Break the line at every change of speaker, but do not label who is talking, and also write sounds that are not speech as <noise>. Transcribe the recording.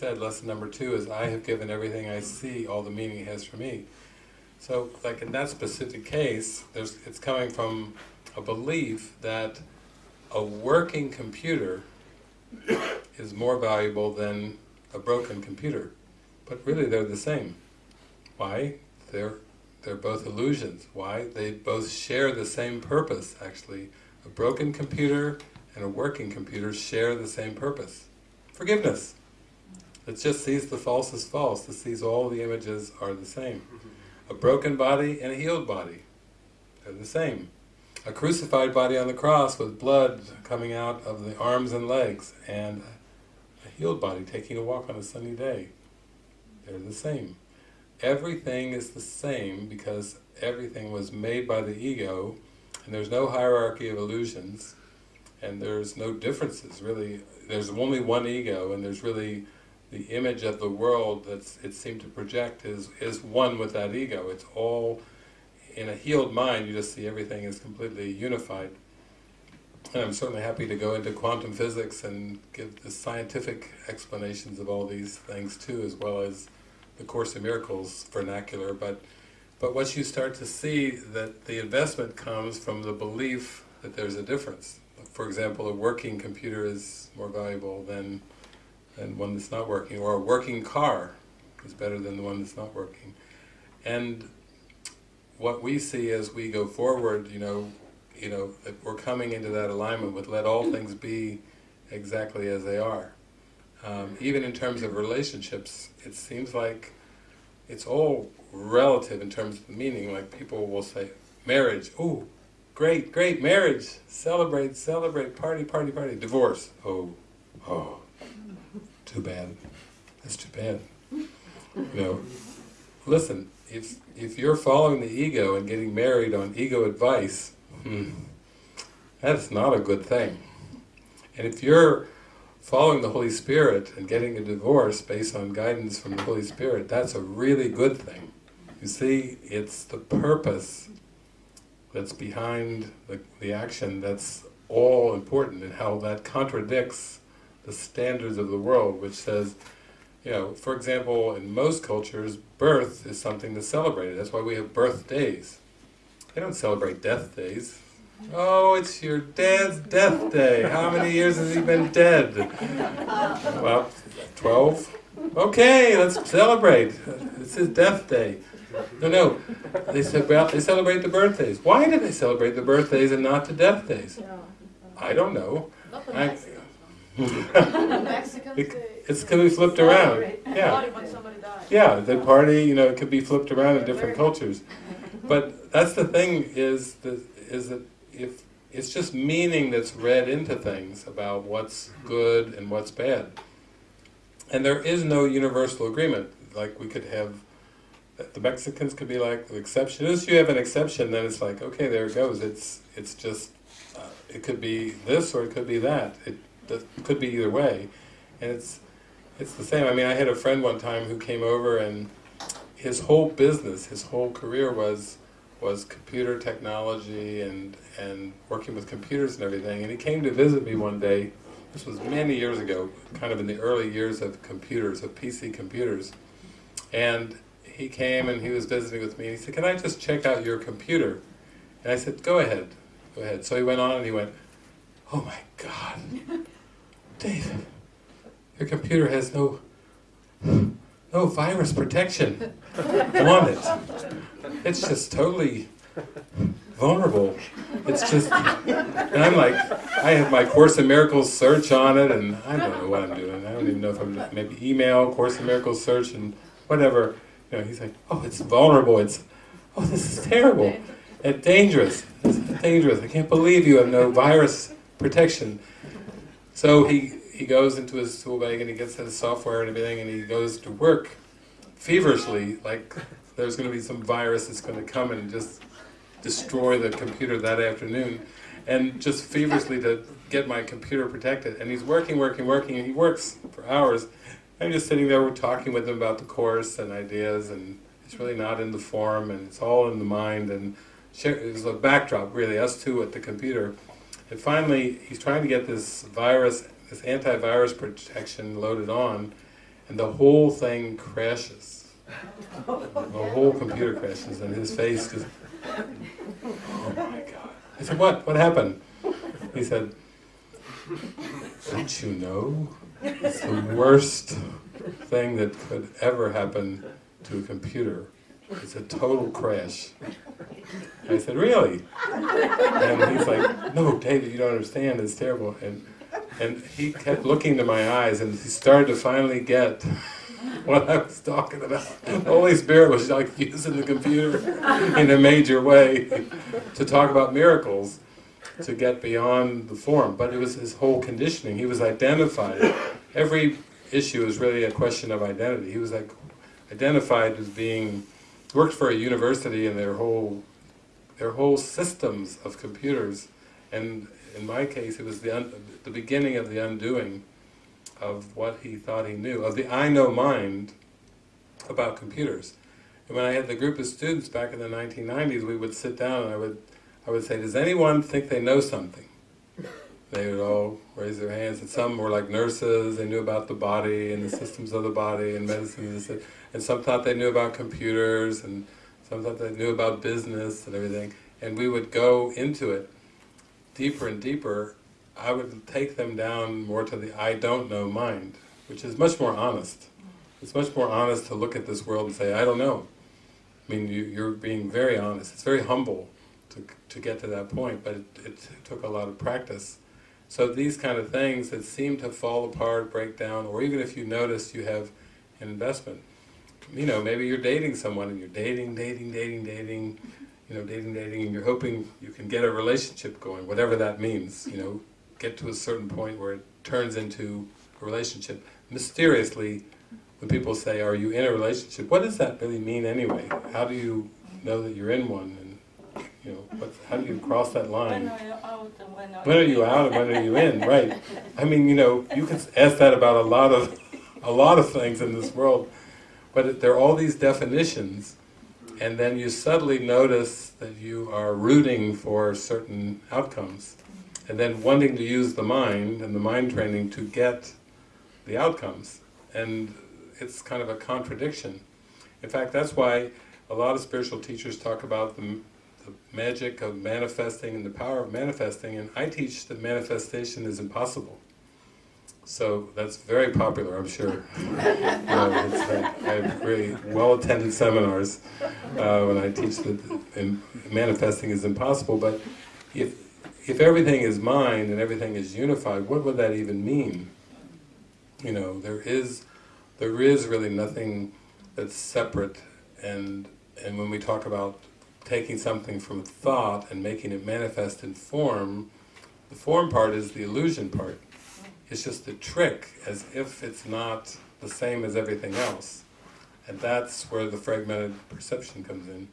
said, lesson number two is I have given everything I see all the meaning it has for me. So, like in that specific case, there's, it's coming from a belief that a working computer is more valuable than a broken computer. But really they're the same. Why? They're, they're both illusions. Why? They both share the same purpose, actually. A broken computer and a working computer share the same purpose. Forgiveness. It just sees the false as false. It sees all the images are the same. Mm-hmm. A broken body and a healed body. They're the same. A crucified body on the cross with blood coming out of the arms and legs and a healed body taking a walk on a sunny day. They're the same. Everything is the same because everything was made by the ego and there's no hierarchy of illusions and there's no differences really. There's only one ego and there's really the image of the world that it seemed to project is, is one with that ego. It's all, in a healed mind, you just see everything is completely unified. And I'm certainly happy to go into quantum physics and give the scientific explanations of all these things too, as well as the Course in Miracles vernacular. But, but what you start to see, that the investment comes from the belief that there's a difference. For example, a working computer is more valuable than than one that's not working, or a working car is better than the one that's not working. And what we see as we go forward, you know, you know, we're coming into that alignment with let all things be exactly as they are. Um, even in terms of relationships, it seems like it's all relative in terms of the meaning, like people will say, marriage, oh, great, great, marriage, celebrate, celebrate, party, party, party, divorce, oh, oh, too bad. That's too bad. You know, listen, if, if you're following the ego and getting married on ego advice, hmm, that's not a good thing. And if you're following the Holy Spirit and getting a divorce based on guidance from the Holy Spirit, that's a really good thing. You see, it's the purpose that's behind the, the action that's all important and how that contradicts the standards of the world, which says, you know, for example, in most cultures, birth is something to celebrate. That's why we have birthdays. They don't celebrate death days. Oh, it's your dad's death day. How many years has he been dead? Well, 12? Okay, let's celebrate. It's his death day. No, no, they, they celebrate the birthdays. Why do they celebrate the birthdays and not the death days? I don't know. I, it's can be flipped around. Yeah. Yeah, the party, you know, it could be flipped around in different cultures. But that's the thing is that is that if it's just meaning that's read into things about what's good and what's bad. And there is no universal agreement. Like we could have, the Mexicans could be like, the exception is you have an exception, then it's like, okay, there it goes. It's it's just, uh, it could be this or it could be that. It that could be either way. And it's, it's the same. I mean, I had a friend one time who came over and his whole business, his whole career was was computer technology and, and working with computers and everything. And he came to visit me one day, this was many years ago, kind of in the early years of computers, of PC computers. And he came and he was visiting with me and he said, can I just check out your computer? And I said, go ahead, go ahead. So he went on and he went, oh my God, <laughs> David, your computer has no no virus protection on it. It's just totally vulnerable. It's just, and I'm like, I have my Course in Miracles search on it, and I don't know what I'm doing. I don't even know if I'm maybe email Course in Miracles search and whatever. You know, he's like, oh, it's vulnerable. It's, oh, this is terrible and dangerous. It's dangerous. I can't believe you have no virus protection. So he, he goes into his tool bag and he gets his software and everything and he goes to work feverishly, like there's going to be some virus that's going to come and just destroy the computer that afternoon, and just feverishly to get my computer protected. And he's working, working, working, and he works for hours. I'm just sitting there, we're talking with him about the course and ideas, and it's really not in the form, and it's all in the mind, and it's a backdrop, really, us two at the computer. And finally, he's trying to get this virus, this antivirus protection loaded on, and the whole thing crashes. The whole computer crashes, and his face just, oh my god. I said, what? What happened? He said, don't you know? It's the worst thing that could ever happen to a computer. It's a total crash. I said, really? And he's like, no, David, you don't understand, it's terrible. And, and he kept looking into my eyes and he started to finally get what I was talking about. The Holy Spirit was like using the computer in a major way to talk about miracles to get beyond the form. But it was his whole conditioning. He was identified. Every issue is really a question of identity. He was like identified as being worked for a university and their whole their whole systems of computers and in my case it was the the beginning of the undoing of what he thought he knew of the I know mind about computers. And when I had the group of students back in the 1990s we would sit down and I would I would say does anyone think they know something? They would all raise their hands and some were like nurses they knew about the body and the systems of the body and medicine and and some thought they knew about computers, and some thought they knew about business and everything, and we would go into it deeper and deeper, I would take them down more to the I don't know mind, which is much more honest. It's much more honest to look at this world and say, I don't know. I mean, you, you're being very honest. It's very humble to, to get to that point, but it, it took a lot of practice. So these kind of things that seem to fall apart, break down, or even if you notice you have an investment, you know, maybe you're dating someone and you're dating, dating, dating, dating, you know, dating, dating, and you're hoping you can get a relationship going, whatever that means, you know, get to a certain point where it turns into a relationship. Mysteriously, when people say, are you in a relationship, what does that really mean anyway? How do you know that you're in one? And, you know, what, how do you cross that line?
When are you out and when are
When are you out and when are you in? Right. I mean, you know, you can ask that about a lot of, a lot of things in this world. But there are all these definitions, and then you suddenly notice that you are rooting for certain outcomes, and then wanting to use the mind and the mind training to get the outcomes. And it's kind of a contradiction. In fact, that's why a lot of spiritual teachers talk about the, the magic of manifesting and the power of manifesting, and I teach that manifestation is impossible. So that's very popular, I'm sure. like, I have really well-attended seminars uh, when I teach that manifesting is impossible, but if, if everything is mind and everything is unified, what would that even mean? You know, there is, there is really nothing that's separate, and, and when we talk about taking something from thought and making it manifest in form, the form part is the illusion part. It's just a trick, as if it's not the same as everything else. And that's where the fragmented perception comes in.